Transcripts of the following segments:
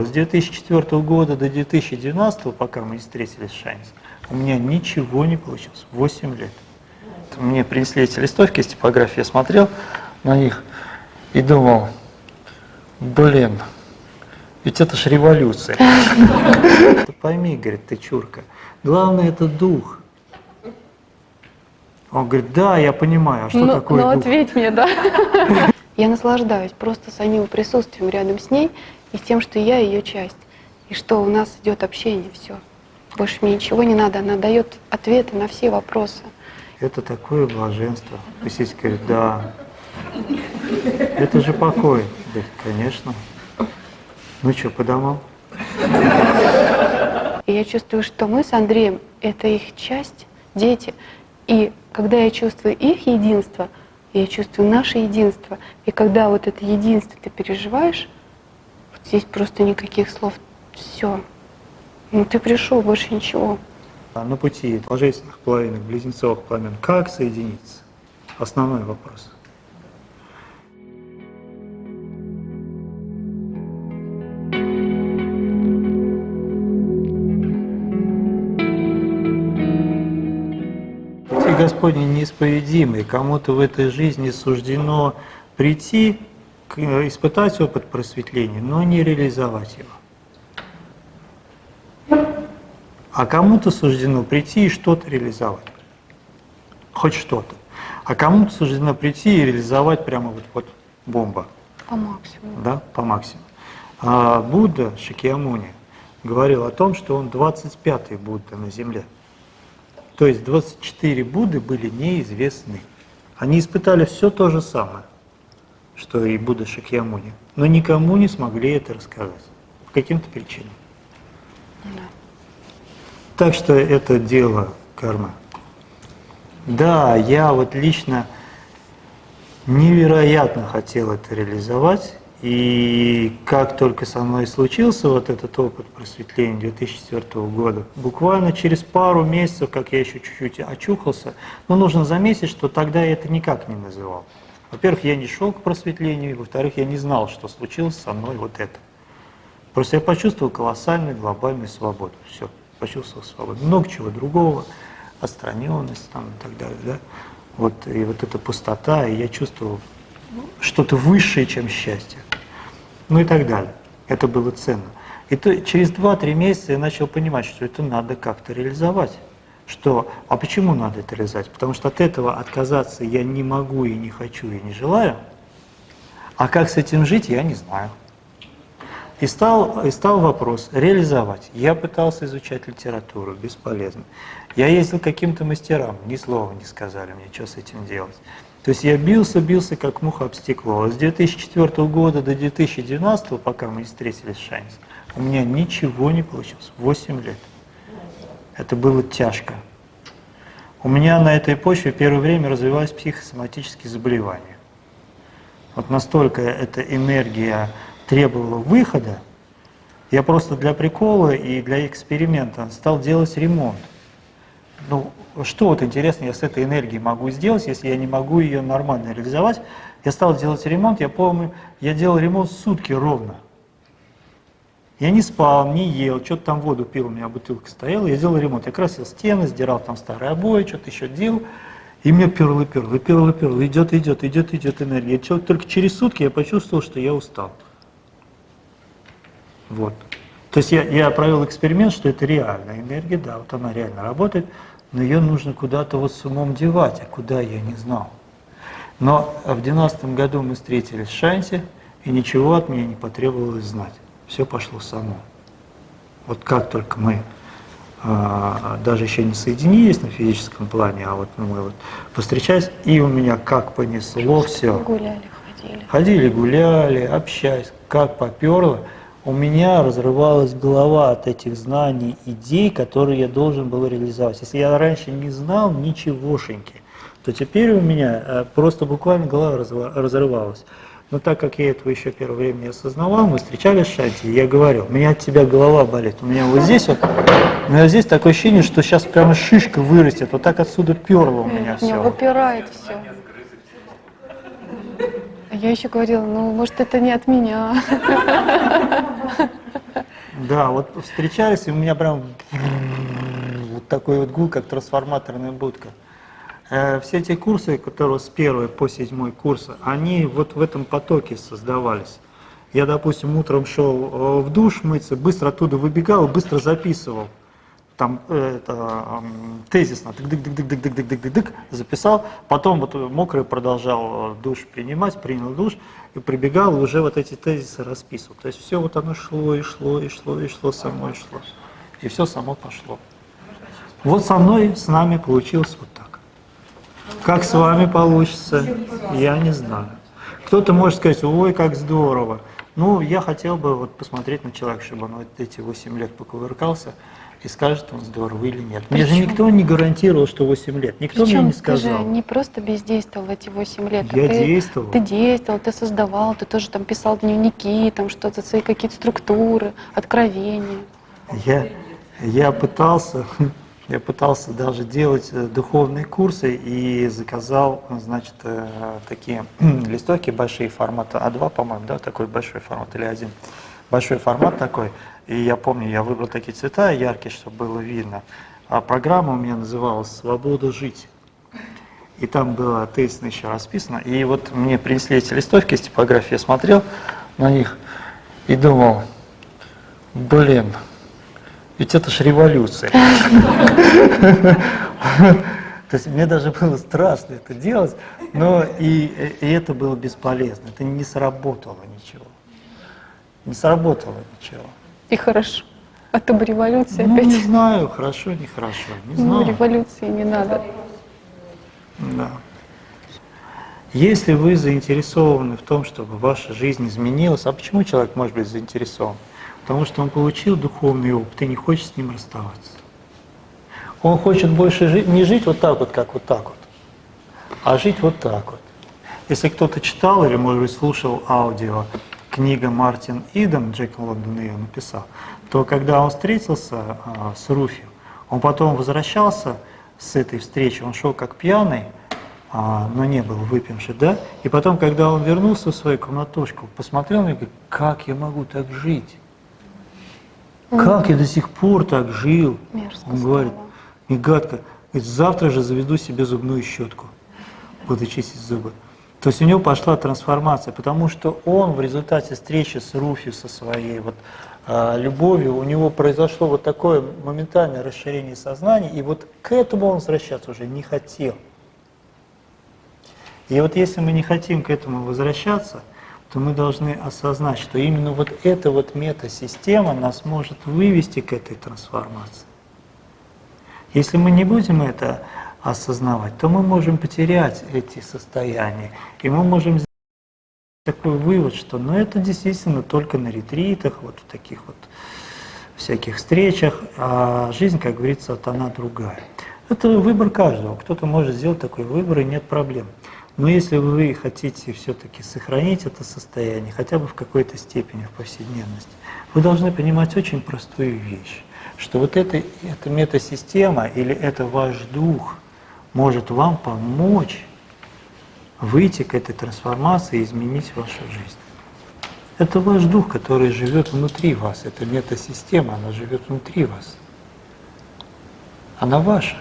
С 2004 года до 2012, пока мы не встретились в Шайнсе, у меня ничего не получилось. 8 лет. Мне принесли эти листовки с типографии, я смотрел на них и думал, блин, ведь это ж революция. Пойми, говорит, ты чурка, главное это дух. Он говорит, да, я понимаю, а что ну, такое ну, дух? ответь мне, да. Я наслаждаюсь просто самим присутствием рядом с ней и с тем, что я ее часть. И что у нас идет общение, все. Больше мне ничего не надо, она дает ответы на все вопросы. Это такое блаженство. Пусть говорит, да. Это же покой. Говорит, конечно. Ну что, по домам? И я чувствую, что мы с Андреем — это их часть, дети. И когда я чувствую их единство, я чувствую наше единство. И когда вот это единство ты переживаешь, здесь просто никаких слов. Все. Ну ты пришел, больше ничего. А на пути положительных половинок близнецовых пламен как соединиться? Основной вопрос. Пути Господни неисповедимы, кому-то в этой жизни суждено прийти, испытать опыт просветления, но не реализовать его. А кому-то суждено прийти и что-то реализовать. Хоть что-то. А кому-то суждено прийти и реализовать прямо вот, вот бомба. По максимуму. Да, по максимуму. А Будда Шакьямуни говорил о том, что он 25-й Будда на Земле. То есть 24 Будды были неизвестны. Они испытали все то же самое, что и Будда Шакьямуни, но никому не смогли это рассказать. По каким-то причинам. Да. Так что это дело кармы. Да, я вот лично невероятно хотел это реализовать, и как только со мной случился вот этот опыт просветления 2004 года, буквально через пару месяцев, как я еще чуть-чуть очухался, но нужно заметить, что тогда я это никак не называл. Во-первых, я не шел к просветлению, во-вторых, я не знал, что случилось со мной вот это. Просто я почувствовал колоссальную глобальную свободу. Все, почувствовал свободу. Много чего другого, отстраненность там и так далее. Да? Вот, и вот эта пустота, и я чувствовал что-то высшее, чем счастье. Ну и так далее. Это было ценно. И то, через 2-3 месяца я начал понимать, что это надо как-то реализовать. Что, а почему надо это реализовать? Потому что от этого отказаться я не могу и не хочу и не желаю. А как с этим жить, я не знаю. И стал, и стал вопрос реализовать. Я пытался изучать литературу, бесполезно. Я ездил к каким-то мастерам, ни слова не сказали мне, что с этим делать. То есть я бился, бился, как муха об стекло. А с 2004 года до 2012, пока мы не встретились в Шайнсе, у меня ничего не получилось. 8 лет. Это было тяжко. У меня на этой почве первое время развивались психосоматические заболевания. Вот настолько эта энергия требовала выхода, я просто для прикола и для эксперимента стал делать ремонт. Ну, что вот интересно я с этой энергией могу сделать, если я не могу ее нормально реализовать? Я стал делать ремонт, я помню, я делал ремонт сутки ровно. Я не спал, не ел, что-то там воду пил, у меня бутылка стояла, я делал ремонт. Я красил стены, сдирал там старые обои, что-то еще делал. И мне перло, перло, перло, перло, идет, идет, идет, идет энергия. Только через сутки я почувствовал, что я устал. Вот. То есть я, я провел эксперимент, что это реальная энергия, да, вот она реально работает, но ее нужно куда-то вот с умом девать, а куда я не знал. Но в 2012 году мы встретились в Шансе, и ничего от меня не потребовалось знать. Все пошло само. Вот как только мы а, даже еще не соединились на физическом плане, а вот мы вот повстречались, и у меня как понесло все. Гуляли, ходили. Ходили, гуляли, общались, как поперло. У меня разрывалась голова от этих знаний, идей, которые я должен был реализовать. Если я раньше не знал ничегошеньки, то теперь у меня э, просто буквально голова разрывалась. Но так как я этого еще первое время не осознавал, мы встречались в Шанти, и я говорил, у меня от тебя голова болит, у меня вот здесь вот, у меня здесь такое ощущение, что сейчас прямо шишка вырастет, вот так отсюда перло у меня все. выпирает все. Я еще говорила, ну, может, это не от меня. Да, вот встречались, и у меня прям вот такой вот гул, как трансформаторная будка. Э, Все эти курсы, которые с первой по седьмой курс, они вот в этом потоке создавались. Я, допустим, утром шел э, в душ мыться, быстро оттуда выбегал, быстро записывал. Там э, это, тезисно, дык-дык-дык-дык-дык-дык-дык, записал, потом вот мокрый продолжал душ принимать, принял душ, и прибегал, уже вот эти тезисы расписывал. То есть все вот оно шло и шло, и шло, и шло, само и шло. И все само пошло. Вот со мной, с нами получилось вот так. Как с вами получится, я не знаю. Кто-то может сказать, ой, как здорово. Ну, я хотел бы вот посмотреть на человека, чтобы он вот эти 8 лет покувыркался и скажет, он здорово или нет. Мне же Причем- никто не гарантировал, что 8 лет. Никто мне Причем не ты же сказал. не просто бездействовал эти 8 лет. а Я ты, действовал. Ты действовал, ты создавал, ты тоже там писал дневники, там что-то, свои какие-то структуры, откровения. Я, я пытался, я пытался даже делать э, духовные курсы и заказал, значит, э, такие листовки большие формата А2, по-моему, да, такой большой формат или один. Большой формат такой. И я помню, я выбрал такие цвета яркие, чтобы было видно. А программа у меня называлась «Свобода жить». И там было тезисно еще расписано. И вот мне принесли эти листовки из типографии, я смотрел на них и думал, блин, ведь это ж революция. То есть мне даже было страшно это делать, но и, и это было бесполезно, это не сработало ничего. Не сработало ничего. И хорошо. А то бы революция Ну, не опять. знаю, хорошо, нехорошо, не Ну, знаю. революции не надо. Да. Если вы заинтересованы в том, чтобы ваша жизнь изменилась, а почему человек может быть заинтересован? Потому что он получил духовный опыт и не хочет с ним расставаться. Он хочет больше жить, не жить вот так вот, как вот так вот, а жить вот так вот. Если кто-то читал или, может быть, слушал аудио, книга Мартин Иден, Джек Лондон ее написал, то когда он встретился а, с Руфи, он потом возвращался с этой встречи, он шел как пьяный, а, но не был выпивший, да? И потом, когда он вернулся в свою комнатушку, посмотрел на меня и говорит, как я могу так жить? Как я до сих пор так жил? Мерзко Он говорит, и гадко, говорит, завтра же заведу себе зубную щетку, буду чистить зубы. То есть у него пошла трансформация, потому что он в результате встречи с Руфи, со своей вот, а, любовью, у него произошло вот такое моментальное расширение сознания, и вот к этому он возвращаться уже не хотел. И вот если мы не хотим к этому возвращаться, то мы должны осознать, что именно вот эта вот метасистема нас может вывести к этой трансформации. Если мы не будем это осознавать, то мы можем потерять эти состояния, и мы можем сделать такой вывод, что ну это действительно только на ретритах, вот в таких вот всяких встречах, а жизнь, как говорится, вот она другая. Это выбор каждого, кто-то может сделать такой выбор, и нет проблем. Но если вы хотите все-таки сохранить это состояние, хотя бы в какой-то степени в повседневности, вы должны понимать очень простую вещь, что вот эта, эта метасистема или это ваш дух может вам помочь выйти к этой трансформации и изменить вашу жизнь. Это ваш дух, который живет внутри вас, это метасистема, она живет внутри вас. Она ваша.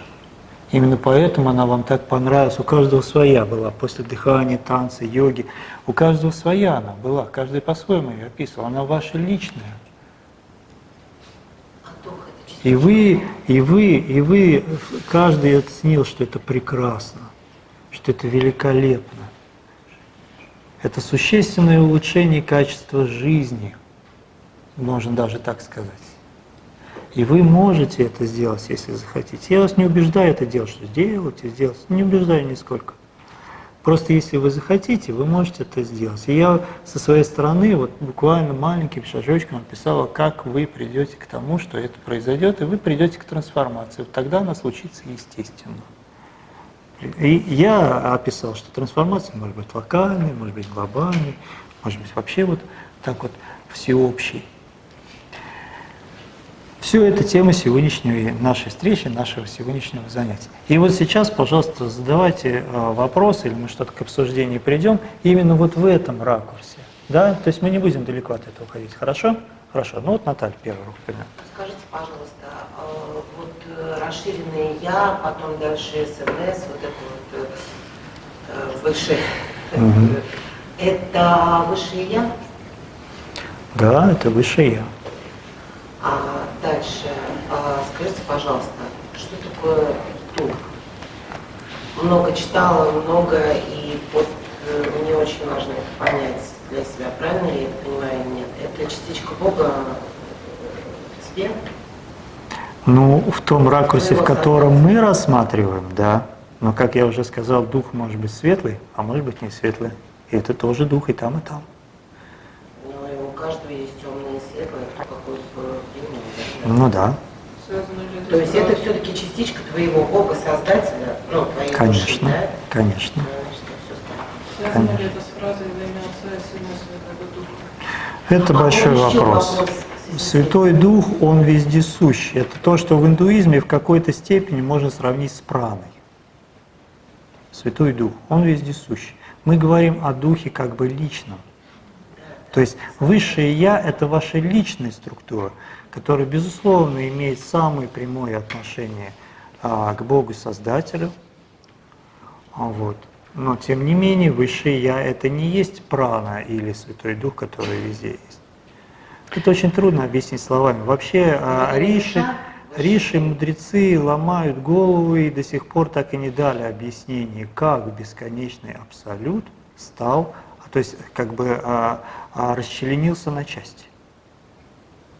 Именно поэтому она вам так понравилась. У каждого своя была. После дыхания, танца, йоги. У каждого своя она была. Каждый по-своему ее описывал. Она ваша личная. И вы, и вы, и вы, каждый оценил, что это прекрасно, что это великолепно. Это существенное улучшение качества жизни, можно даже так сказать. И вы можете это сделать, если захотите. Я вас не убеждаю это делать, что сделайте, сделайте. Не убеждаю нисколько. Просто если вы захотите, вы можете это сделать. И я со своей стороны вот буквально маленьким шажочком описала, как вы придете к тому, что это произойдет, и вы придете к трансформации. Вот тогда она случится естественно. И я описал, что трансформация может быть локальной, может быть глобальной, может быть вообще вот так вот всеобщей. Все это тема сегодняшней нашей встречи, нашего сегодняшнего занятия. И вот сейчас, пожалуйста, задавайте э, вопросы, или мы что-то к обсуждению придем, именно вот в этом ракурсе. Да? То есть мы не будем далеко от этого ходить, хорошо? Хорошо, ну вот Наталья первая руку подняла. Скажите, пожалуйста, а, вот э, расширенное я, потом дальше СНС, вот это вот э, высшее, Мгм. это высшее я? Да, это высшее я. А дальше, а, скажите, пожалуйста, что такое дух? Много читала, много, и вот э, мне очень важно это понять для себя, правильно я это понимаю или нет? Это частичка Бога э, в тебе? Ну, в том ракурсе, в котором мы рассматриваем, да. Но, как я уже сказал, дух может быть светлый, а может быть не светлый. И это тоже дух и там, и там. Ну, и у каждого есть темное и светлое, кто какой бы принял. да? Ну да, То есть это все-таки частичка твоего Бога, Создателя, ну, твоей души, конечно, да? конечно. Ли конечно. это с фразой во имя Отца и Сына и Святого Духа? Это А большой вопрос. вопрос Святой Дух, Он вездесущ. Это то, что в индуизме в какой-то степени можно сравнить с праной. Святой Дух, Он вездесущ. Мы говорим о Духе как бы личном. То есть Высшее Я — это ваша личная структура, которая, безусловно, имеет самое прямое отношение а, к Богу Создателю. А Вот. Но, тем не менее, Высшее Я — это не есть прана или Святой Дух, который везде есть. Это очень трудно объяснить словами. Вообще а, риши, риши, мудрецы ломают голову и до сих пор так и не дали объяснение, как бесконечный абсолют стал, а, то есть как бы а, а, расчленился на части.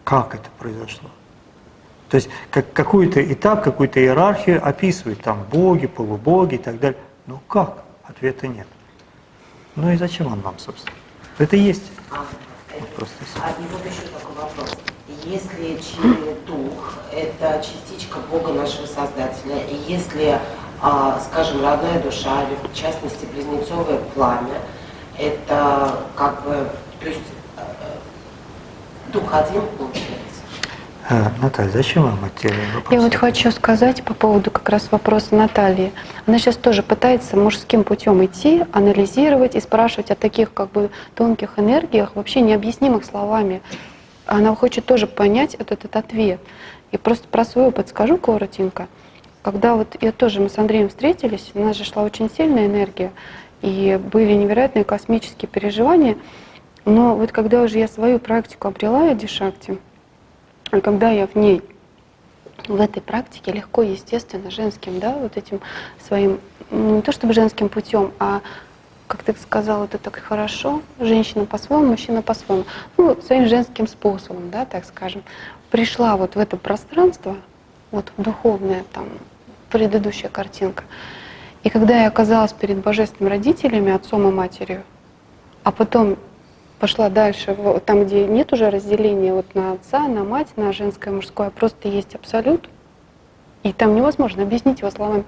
Как это произошло? То есть как, какой-то этап, какую-то иерархию описывают, там боги, полубоги и так далее. Но как? Ответа нет. Ну и зачем он нам, собственно? Это есть. А, Вот просто а, и вот еще такой вопрос. Если дух – это частичка Бога нашего Создателя, и если, а, скажем, родная душа, или в частности близнецовое пламя, это как бы, то есть дух один получается? А, Наталья, зачем вам эти вопросы? Я вот хочу сказать по поводу как раз вопроса Натальи. Она сейчас тоже пытается мужским путем идти, анализировать и спрашивать о таких как бы тонких энергиях, вообще необъяснимых словами. Она хочет тоже понять этот, этот ответ. И просто про свой опыт скажу коротенько. Когда вот я тоже, мы с Андреем встретились, у нас же шла очень сильная энергия, и были невероятные космические переживания. Но вот когда уже я свою практику обрела, Дишакти, и когда я в ней, в этой практике легко, естественно, женским, да, вот этим своим, ну, не то чтобы женским путем, а как ты сказал, это так хорошо, женщина по-своему, мужчина по-своему, ну, своим женским способом, да, так скажем, пришла вот в это пространство, вот духовная там предыдущая картинка, и когда я оказалась перед божественными родителями, отцом и матерью, а потом пошла дальше, там, где нет уже разделения вот на отца, на мать, на женское, мужское, просто есть абсолют, и там невозможно объяснить его словами.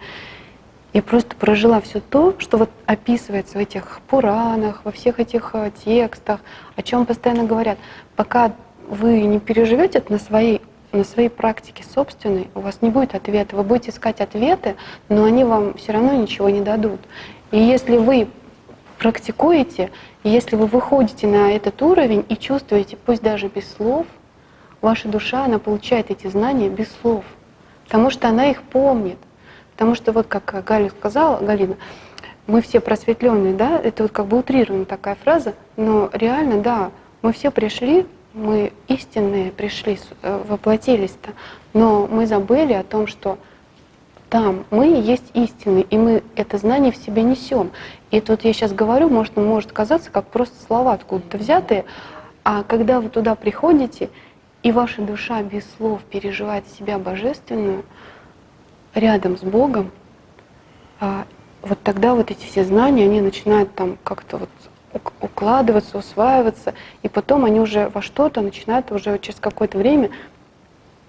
Я просто прожила все то, что вот описывается в этих Пуранах, во всех этих э, текстах, о чем постоянно говорят. Пока вы не переживете это на своей, на своей практике собственной, у вас не будет ответа. Вы будете искать ответы, но они вам все равно ничего не дадут. И если вы практикуете, и если вы выходите на этот уровень и чувствуете, пусть даже без слов, ваша душа, она получает эти знания без слов, потому что она их помнит. Потому что вот как Галя сказала, Галина, мы все просветленные, да, это вот как бы утрированная такая фраза, но реально, да, мы все пришли, мы истинные пришли, э, воплотились-то, но мы забыли о том, что там мы есть истины, и мы это знание в себе несем. И тут я сейчас говорю, может, может казаться, как просто слова откуда-то взятые, а когда вы туда приходите, и ваша душа без слов переживает себя божественную, рядом с Богом, а, вот тогда вот эти все знания, они начинают там как-то вот ук- укладываться, усваиваться, и потом они уже во что-то начинают уже через какое-то время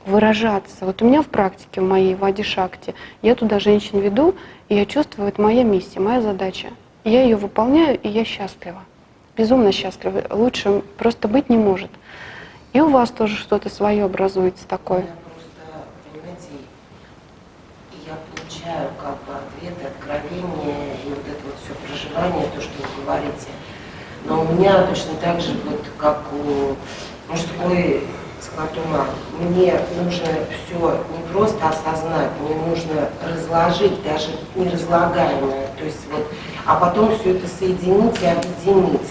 выражаться. Вот у меня в практике, в моей Вади Шакти, я туда женщин веду, и я чувствую, это моя миссия, моя задача. Я ее выполняю, и я счастлива. Безумно счастлива. Лучше просто быть не может. И у вас тоже что-то свое образуется такое. Я просто, я получаю как бы ответы, откровения и вот это вот все проживание, то, что вы говорите. Но у меня точно так же, вот как у мужской склад ума. Мне нужно все не просто осознать, мне нужно разложить, даже не разлагаемое, то есть вот, а потом все это соединить и объединить.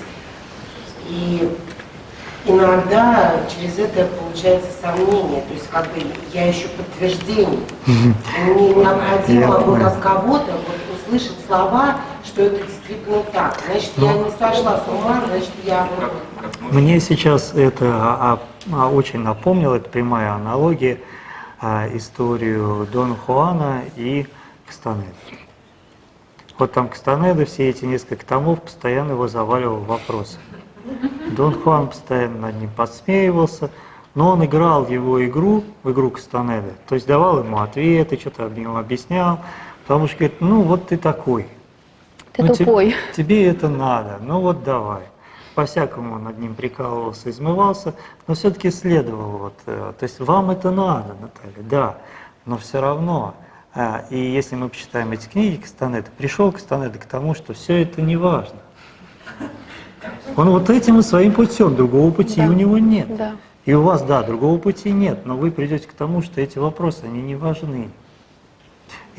И иногда через это получается сомнение, то есть как бы я ищу подтверждение. Мне необходимо от кого-то вот услышать слова, что это действительно так. Значит, я Ну. не сошла с ума, значит, я Мне сейчас это а, а, очень напомнило, это прямая аналогия, а, историю Дона Хуана и Кастанеды. Вот там Кастанеда все эти несколько томов постоянно его заваливал вопросами. Дон Хуан постоянно над ним подсмеивался, но он играл его игру, в игру Кастанеды, то есть давал ему ответы, что-то объяснял, потому что говорит, ну вот ты такой, Ты ну, тупой. Тебе, это надо, ну вот давай. По-всякому над ним прикалывался, измывался, но все-таки следовал. Вот, э, то есть вам это надо, Наталья, да, но все равно. а, и если мы почитаем эти книги Кастанеда, пришел Кастанеда к тому, что все это не важно. Он вот этим и своим путем, другого пути Да. у него нет. Да. И у вас, да, другого пути нет, но вы придете к тому, что эти вопросы, они не важны.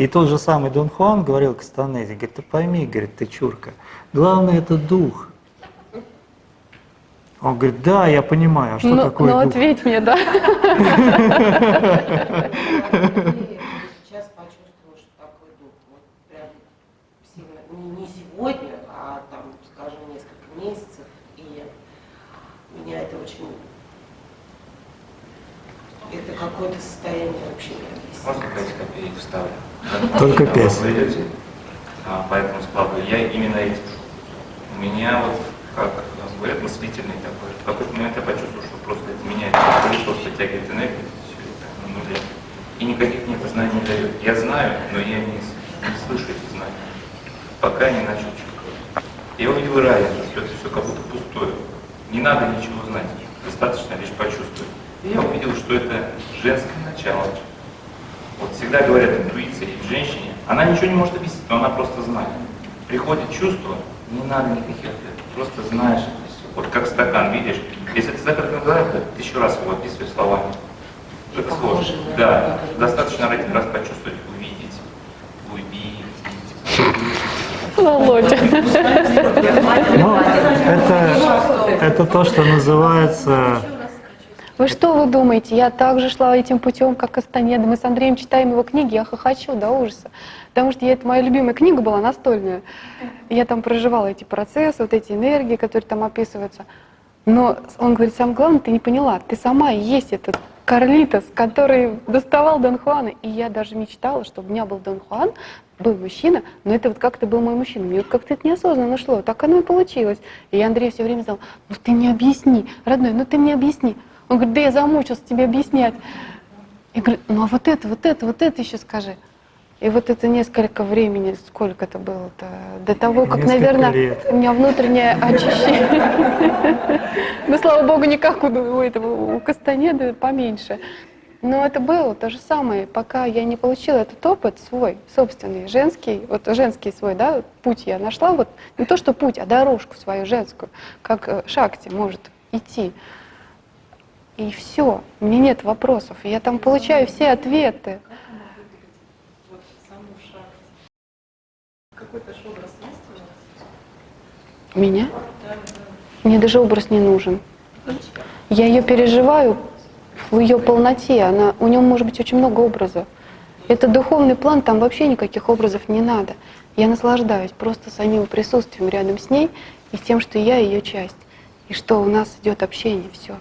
И тот же самый Дон Хуан говорил Кастанезе, говорит, ты пойми, говорит, ты чурка, главное это дух. Он говорит, да, я понимаю, а что ну, такое ну, дух? ответь мне, да. сейчас почувствовала, что такой дух. Вот прям сильно, не сегодня, а там, скажем, несколько месяцев. И меня это очень... Это какое-то состояние вообще Можно необъяснимое. 5 копеек вставлю? Только Когда пять. Вы идете а, по этому сплаву, я именно этим. У меня вот, как говорят, мыслительный такой. В какой-то момент я почувствовал, что просто это меняет колесо, подтягивает энергию, все это на нуле. И никаких мне это знаний не дает. Я знаю, но я не, не слышу эти знания, пока не начал чувствовать. Я увидел разницу, что это все как будто пустое. Не надо ничего знать, достаточно лишь почувствовать. И я увидел, что это женское начало. Вот всегда говорят, интуиция и в женщине, она ничего не может объяснить, но она просто знает. Приходит чувство, не надо никаких ответов, просто знаешь это все. Вот как стакан, видишь, если ты стакан называешь, то тысячу раз его описываешь словами. Это Похоже сложно. Да, на- достаточно один раз почувствовать, увидеть, увидеть. Володя. Ну, это, это то, что называется Вы что вы думаете? Я также шла этим путем, как Кастанеда. Мы с Андреем читаем его книги, я хохочу до ужаса. Потому что я, это моя любимая книга была настольная. Я там проживала эти процессы, вот эти энергии, которые там описываются. Но он говорит, самое главное, ты не поняла, ты сама и есть этот Карлитос, который доставал Дон Хуана. И я даже мечтала, чтобы у меня был Дон Хуан, был мужчина, но это вот как-то был мой мужчина. Мне вот как-то это неосознанно шло, так оно и получилось. И Андрей все время сказал, ну ты мне объясни, родной, ну ты мне объясни. Он говорит, да я замучился тебе объяснять. Я говорю, ну а вот это, вот это, вот это еще скажи. И вот это несколько времени, сколько это было-то, до того, как, Несколько наверное, лет. у меня внутреннее очищение. Ну, слава богу, не как у этого, у Кастанеды поменьше. Но это было то же самое, пока я не получила этот опыт свой, собственный, женский, вот женский свой, да, путь я нашла, вот не то, что путь, а дорожку свою женскую, как э, Шакти может идти. И все, у меня нет вопросов, я там получаю все ответы. Меня? Мне даже образ не нужен. Я ее переживаю в ее полноте. Она, у нее может быть очень много образов. Это духовный план, там вообще никаких образов не надо. Я наслаждаюсь просто самим присутствием рядом с ней и тем, что я ее часть. И что у нас идет общение, все.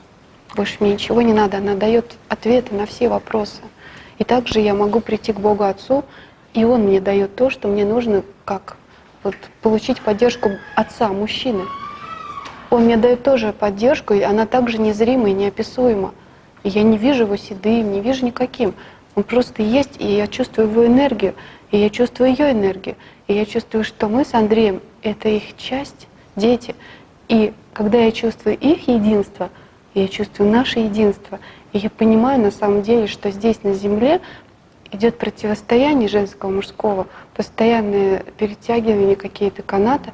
Больше мне ничего не надо. Она дает ответы на все вопросы. И также я могу прийти к Богу Отцу, и Он мне дает то, что мне нужно, как вот, получить поддержку Отца, мужчины. Он мне дает тоже поддержку, и она также незрима и неописуема. И я не вижу его седым, не вижу никаким. Он просто есть, и я чувствую его энергию, и я чувствую ее энергию. И я чувствую, что мы с Андреем — это их часть, дети. И когда я чувствую их единство, я чувствую наше единство, и я понимаю на самом деле, что здесь на Земле идет противостояние женского, мужского, постоянное перетягивание какие-то канаты,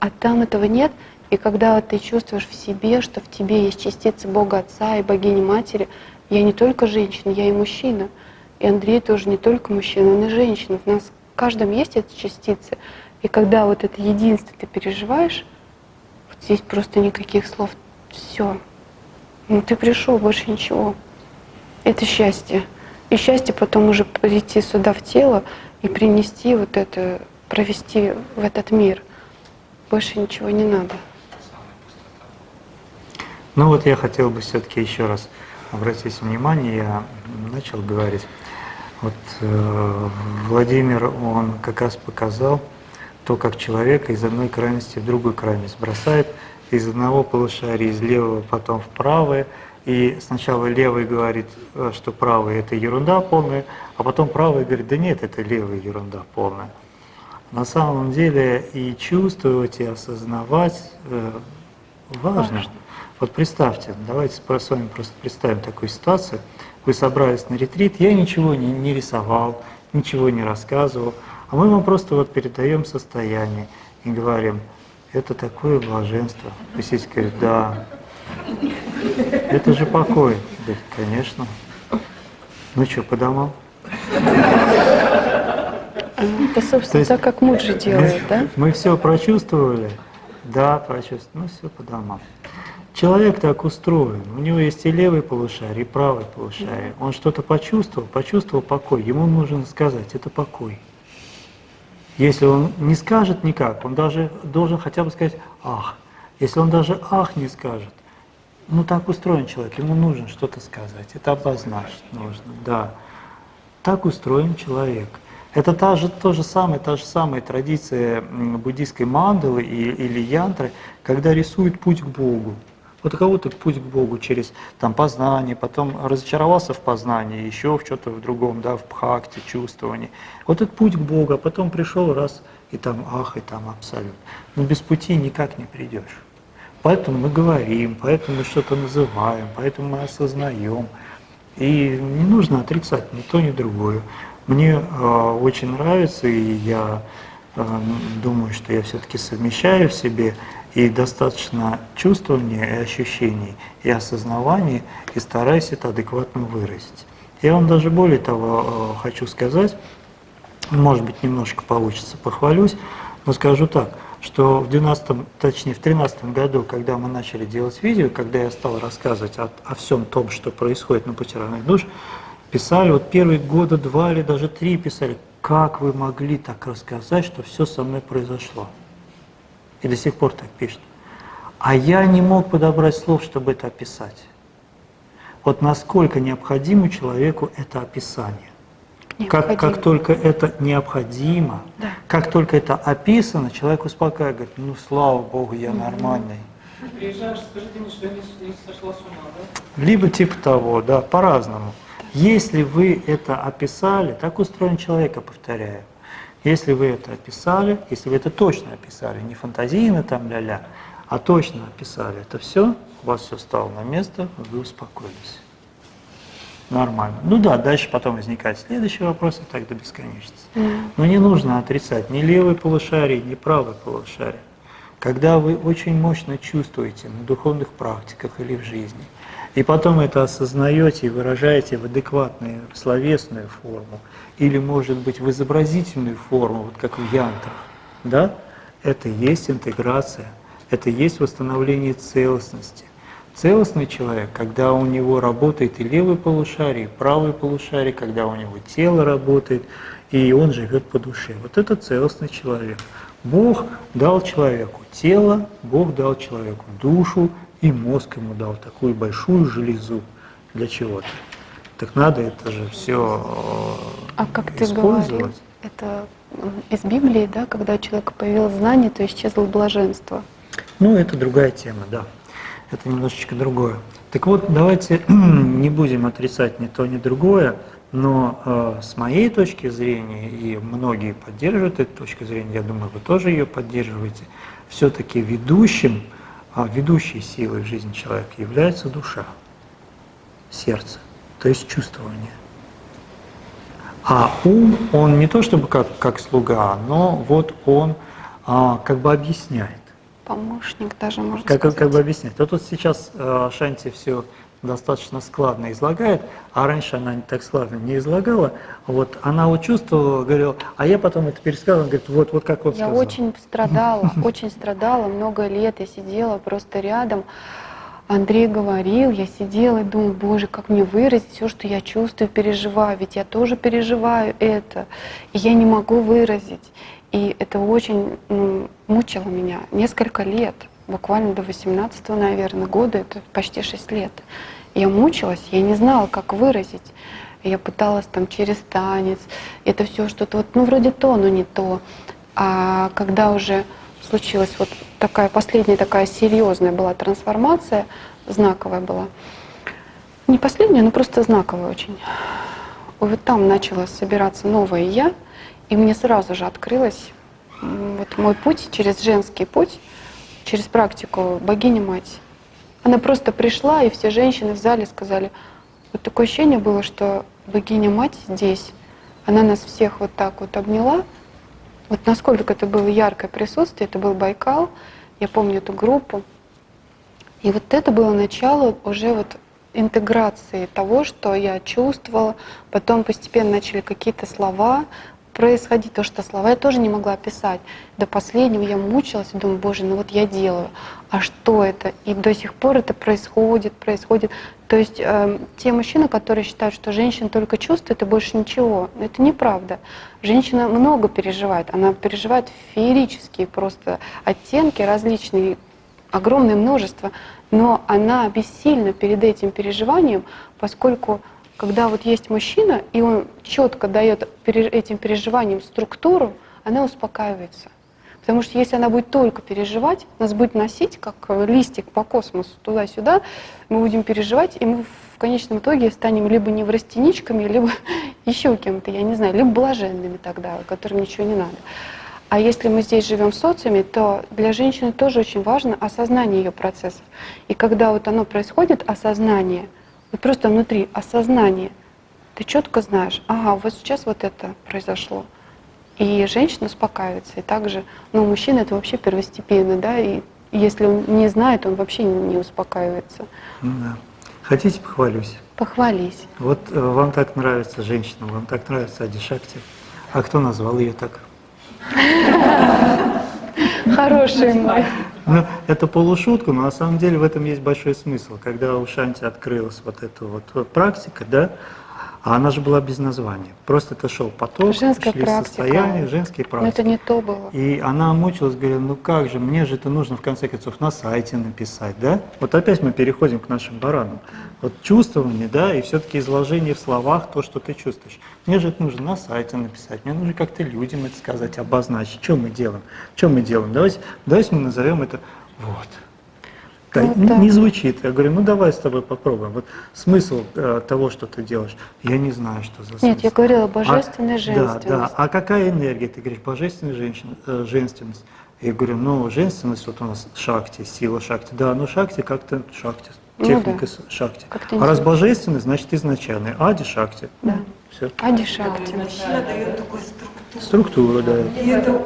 а там этого нет, И когда ты чувствуешь в себе, что в тебе есть частица Бога Отца и Богини Матери, я не только женщина, я и мужчина. И Андрей тоже не только мужчина, он и женщина. В нас в каждом есть эта частица. И когда вот это единство ты переживаешь, вот здесь просто никаких слов. Все. Ну ты пришел, больше ничего. Это счастье. И счастье потом уже прийти сюда в тело и принести вот это, провести в этот мир. Больше ничего не надо. Ну вот я хотел бы все-таки еще раз обратить внимание, я начал говорить. Вот э, Владимир, он как раз показал то, как человека из одной крайности в другую крайность бросает, из одного полушария, из левого потом в правое, и сначала левый говорит, э, что правый это ерунда полная, а потом правый говорит, да нет, это левая ерунда полная. На самом деле и чувствовать, и осознавать э, важно. важно. Вот представьте, давайте с вами просто представим такую ситуацию. Вы собрались на ретрит, я ничего не, не рисовал, ничего не рассказывал, а мы вам просто вот передаем состояние и говорим, это такое блаженство. Сидите, говорит, да, это же покой. Говорит, конечно. Ну что, по домам? Это, собственно, есть, так, как Муджи делает, да? Мы все прочувствовали? Да, прочувствовали. Ну, все по домам. Человек так устроен. У него есть и левый полушарий, и правый полушарий. Он что-то почувствовал, почувствовал покой. Ему нужно сказать, это покой. Если он не скажет никак, он даже должен хотя бы сказать «ах». Если он даже «ах» не скажет, ну так устроен человек, ему нужно что-то сказать, это обозначить нужно, да. Так устроен человек. Это та же, то же самое, та же самая традиция буддийской мандалы или янтры, когда рисуют путь к Богу. Вот кого-то путь к Богу через там, познание, потом разочаровался в познании, еще в что-то в другом, да, в бхакте, чувствовании. Вот этот путь к Богу, а потом пришел раз, и там ах, и там абсолют. Но без пути никак не придешь. Поэтому мы говорим, поэтому мы что-то называем, поэтому мы осознаем. И не нужно отрицать ни то, ни другое. Мне э, очень нравится, и я э, думаю, что я все-таки совмещаю в себе и достаточно чувствования и ощущений, и осознавания, и стараюсь это адекватно выразить. Я вам даже более того э, хочу сказать, может быть, немножко получится, похвалюсь, но скажу так, что в 12 точнее в 13 году, когда мы начали делать видео, когда я стал рассказывать о, о всем том, что происходит на пути равных душ, писали, вот первые года два или даже три писали, как вы могли так рассказать, что все со мной произошло и до сих пор так пишет. А я не мог подобрать слов, чтобы это описать. Вот насколько необходимо человеку это описание. Как, как только это необходимо, да. как только это описано, человек успокаивает, говорит, ну слава Богу, я нормальный. Приезжаешь, скажите мне, что я не, не сошла с ума, да? Либо типа того, да, по-разному. Если вы это описали, так устроен человек, я повторяю. Если вы это описали, если вы это точно описали, не фантазийно там ля-ля, а точно описали это все, у вас все стало на место, вы успокоились. Нормально. Ну да, дальше потом возникает следующий вопрос, и так до бесконечности. Но не нужно отрицать ни левый полушарий, ни правый полушарий. Когда вы очень мощно чувствуете на духовных практиках или в жизни, и потом это осознаете и выражаете в адекватную словесную форму, или, может быть, в изобразительную форму, вот как в янтрах, да, это есть интеграция, это есть восстановление целостности. Целостный человек, когда у него работает и левый полушарий, и правый полушарий, когда у него тело работает, и он живет по душе. Вот это целостный человек. Бог дал человеку тело, Бог дал человеку душу, и мозг ему дал такую большую железу для чего-то. Так надо это же все А как ты говорил, это из Библии, да, когда у человека появилось знание, то исчезло блаженство. Ну, это другая тема, да. Это немножечко другое. Так вот, давайте не будем отрицать ни то, ни другое, но э, с моей точки зрения, и многие поддерживают эту точку зрения, я думаю, вы тоже ее поддерживаете, все-таки ведущим, э, ведущей силой в жизни человека является душа, сердце то есть чувствование. А ум, он не то чтобы как, как слуга, но вот он а, как бы объясняет. помощник даже, можно Как, сказать. как бы объяснять? Вот тут сейчас э, Шанти все достаточно складно излагает, а раньше она не так складно не излагала. Вот она вот чувствовала, говорила, а я потом это пересказывала, говорит, вот, вот как он Я сказал. очень страдала, очень страдала, много лет я сидела просто рядом. Андрей говорил, я сидела и думала, боже, как мне выразить все, что я чувствую, переживаю, ведь я тоже переживаю это, и я не могу выразить. И это очень ну, мучило меня несколько лет, буквально до 18 наверное, года, это почти 6 лет. Я мучилась, я не знала, как выразить. Я пыталась там через танец, это все что-то вот, ну вроде то, но не то. А когда уже случилась вот такая последняя такая серьезная была трансформация, знаковая была. Не последняя, но просто знаковая очень. Вот там начало собираться новое я, и мне сразу же открылось вот мой путь через женский путь, через практику богиня-мать. Она просто пришла, и все женщины в зале сказали, вот такое ощущение было, что богиня-мать здесь, она нас всех вот так вот обняла, вот насколько это было яркое присутствие, это был Байкал, я помню эту группу. И вот это было начало уже вот интеграции того, что я чувствовала. Потом постепенно начали какие-то слова происходить, то, что слова я тоже не могла описать. До последнего я мучилась думаю, боже, ну вот я делаю, а что это? И до сих пор это происходит, происходит. То есть э, те мужчины, которые считают, что женщина только чувствует и больше ничего, это неправда. Женщина много переживает, она переживает феерические просто оттенки различные, огромное множество, но она бессильна перед этим переживанием, поскольку когда вот есть мужчина, и он четко дает этим переживаниям структуру, она успокаивается. Потому что если она будет только переживать, нас будет носить, как листик по космосу, туда-сюда, мы будем переживать, и мы в конечном итоге станем либо неврастеничками, либо еще кем-то, я не знаю, либо блаженными тогда, которым ничего не надо. А если мы здесь живем в социуме, то для женщины тоже очень важно осознание ее процессов. И когда вот оно происходит, осознание, вот просто внутри осознание, ты четко знаешь, ага, вот сейчас вот это произошло. И женщина успокаивается. И также, ну, мужчина это вообще первостепенно, да, и если он не знает, он вообще не успокаивается. Ну да. Хотите, похвалюсь? Похвались. Вот э, вам так нравится женщина, вам так нравится Адишакти. А кто назвал ее так? Хороший мой. Ну, это полушутка, но на самом деле в этом есть большой смысл. Когда у Шанти открылась вот эта вот практика, да, а она же была без названия. Просто это шел поток, Женская шли практика. состояния, женские Но практики. это не то было. И она мучилась, говорила, ну как же, мне же это нужно в конце концов на сайте написать, да? Вот опять мы переходим к нашим баранам. Вот чувствование, да, и все-таки изложение в словах то, что ты чувствуешь. Мне же это нужно на сайте написать, мне нужно как-то людям это сказать, обозначить, что мы делаем, что мы делаем. Давайте, давайте мы назовем это вот. Да, Ну не- да. Не звучит. Я говорю, ну давай с тобой попробуем. Вот смысл э, того, что ты делаешь, я не знаю, что за смысл. Нет, я говорила А- божественная Да, женственность. да. А какая энергия? Ты говоришь, божественная женщина, э, женственность. Я говорю, ну, женственность, вот у нас шакти, сила шакти. Да, ну шакти как-то шакти, Ну техника да. с- шакти. А раз божественность, значит изначальный. Ади шакти. Да. Все. Ади Шакти. Мужчина дает такую структуру. Структура, да. И это прям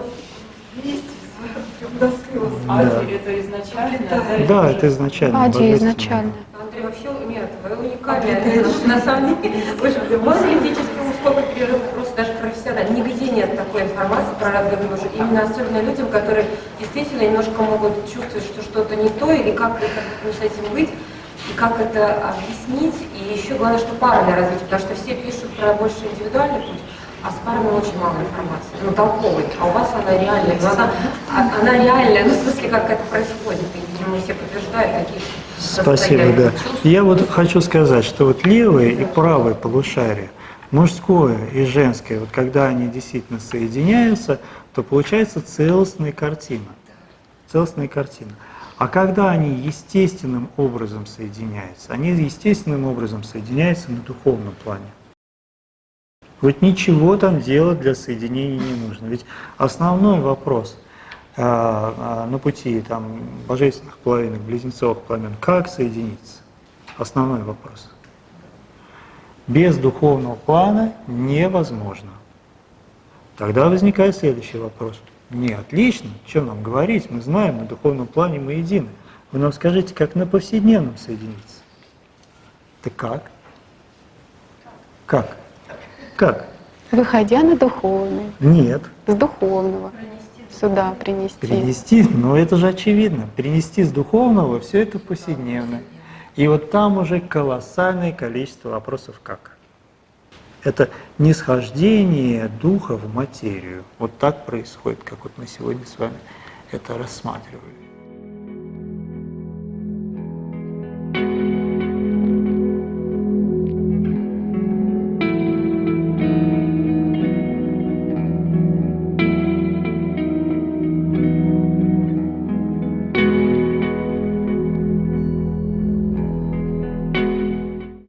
до слез. Ади это изначально, да? Да, это изначально. Ади изначально. Андрей, вообще нет, вы уникальны. На самом деле, вы- у вас лингвистический сколько перерывов просто даже профессионально. Нигде нет такой информации про родную мужа. Именно особенно людям, которые действительно немножко могут чувствовать, что что-то не то, или как это, ну, с этим быть, и как это объяснить. И еще главное, что парное развитие, потому что все пишут про больше индивидуальный путь, а с парами очень мало информации, ну, толковой. А у вас она реальная, но она, а- она реальная, ну, в смысле, как это происходит. И, видимо, все подтверждают такие Спасибо, да. чувств. Я вот хочу сказать, что вот левое и правое полушарие, мужское и женское, вот когда они действительно соединяются, то получается целостная картина. Целостная картина. А когда они естественным образом соединяются, они естественным образом соединяются на духовном плане. Вот ничего там делать для соединения не нужно. Ведь основной вопрос а, а, на пути там, божественных половинок, близнецовых пламен, как соединиться? Основной вопрос. Без духовного плана невозможно. Тогда возникает следующий вопрос. Не, отлично. Что нам говорить? Мы знаем, на духовном плане мы едины. Вы нам скажите, как на повседневном соединиться? Да как? Как? Как? Выходя на духовный, Нет. с духовного сюда принести. Перенести, ну это же очевидно. Перенести с духовного все это повседневное. И вот там уже колоссальное количество вопросов как. Это нисхождение духа в материю. Вот так происходит, как вот мы сегодня с вами это рассматривали.